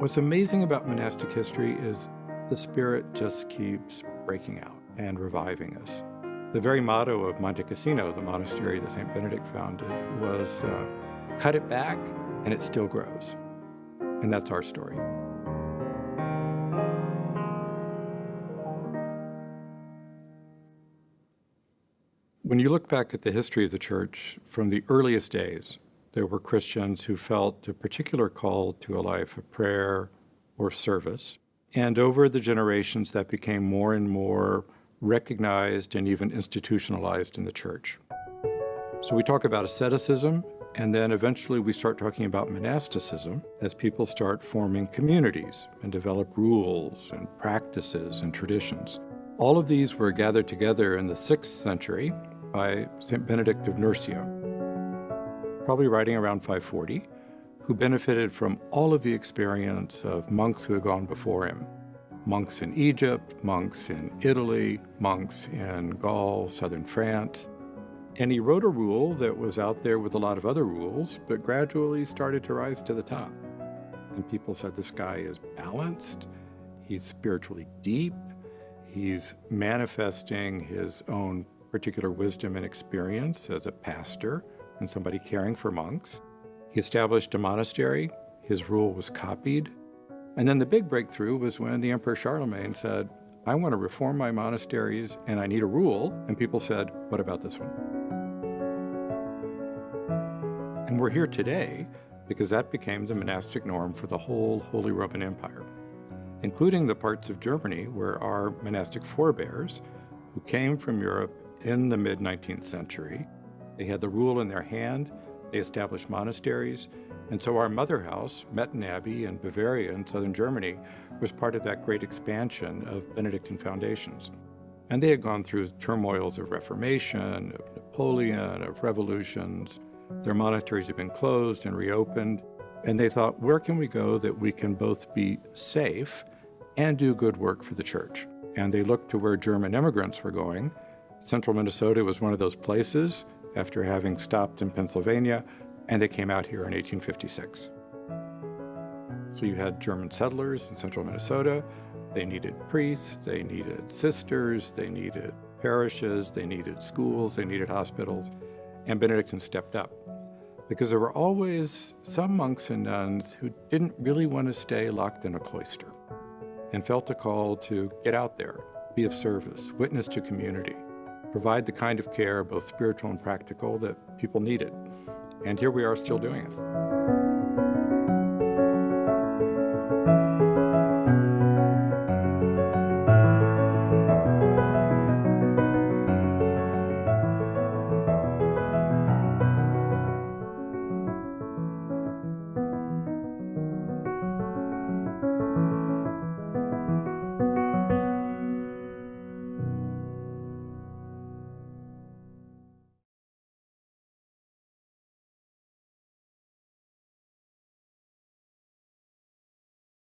What's amazing about monastic history is the spirit just keeps breaking out and reviving us. The very motto of Monte Cassino, the monastery that St. Benedict founded, was uh, cut it back and it still grows. And that's our story. When you look back at the history of the church from the earliest days, there were Christians who felt a particular call to a life of prayer or service. And over the generations, that became more and more recognized and even institutionalized in the church. So we talk about asceticism, and then eventually we start talking about monasticism as people start forming communities and develop rules and practices and traditions. All of these were gathered together in the 6th century by St. Benedict of Nursia, probably writing around 540, who benefited from all of the experience of monks who had gone before him. Monks in Egypt, monks in Italy, monks in Gaul, southern France. And he wrote a rule that was out there with a lot of other rules, but gradually started to rise to the top. And people said this guy is balanced, he's spiritually deep, he's manifesting his own particular wisdom and experience as a pastor and somebody caring for monks. He established a monastery, his rule was copied, and then the big breakthrough was when the Emperor Charlemagne said, I want to reform my monasteries and I need a rule. And people said, what about this one? And we're here today because that became the monastic norm for the whole Holy Roman Empire, including the parts of Germany where our monastic forebears, who came from Europe in the mid-19th century, they had the rule in their hand, they established monasteries, and so our mother house, Metten Abbey in Bavaria in southern Germany, was part of that great expansion of Benedictine foundations. And they had gone through turmoils of Reformation, of Napoleon, of revolutions. Their monasteries had been closed and reopened. And they thought, where can we go that we can both be safe and do good work for the church? And they looked to where German immigrants were going. Central Minnesota was one of those places after having stopped in Pennsylvania and they came out here in 1856. So you had German settlers in central Minnesota. They needed priests, they needed sisters, they needed parishes, they needed schools, they needed hospitals, and Benedictine stepped up. Because there were always some monks and nuns who didn't really want to stay locked in a cloister and felt a call to get out there, be of service, witness to community, provide the kind of care, both spiritual and practical, that people needed. And here we are still doing it.